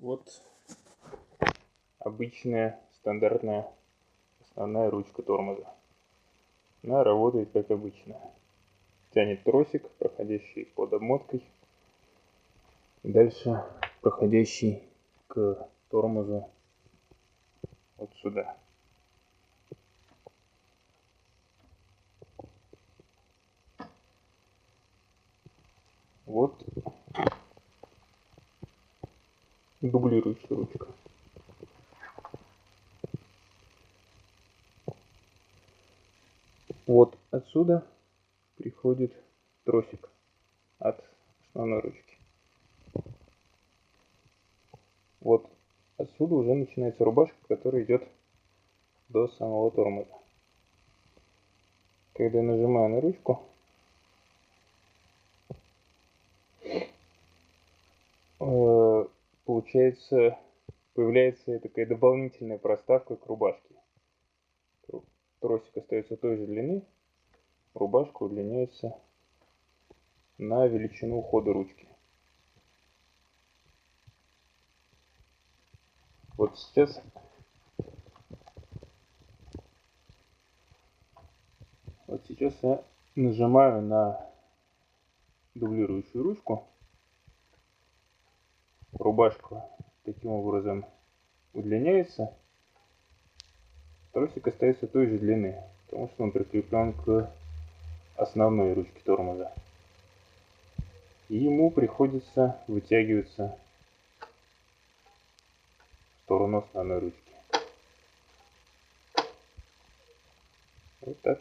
Вот обычная стандартная основная ручка тормоза. Она работает как обычно. Тянет тросик, проходящий под обмоткой. И дальше проходящий к тормозу вот сюда. Вот дублирующая ручка. Вот отсюда приходит тросик от основной ручки. Вот отсюда уже начинается рубашка, которая идет до самого тормоза. Когда я нажимаю на ручку, получается, появляется такая дополнительная проставка к рубашке. Тросик остается той же длины, рубашка удлиняется на величину хода ручки. Вот сейчас вот сейчас я нажимаю на дублирующую ручку рубашка таким образом удлиняется, тросик остается той же длины, потому что он прикреплен к основной ручке тормоза. И ему приходится вытягиваться в сторону основной ручки. Вот так.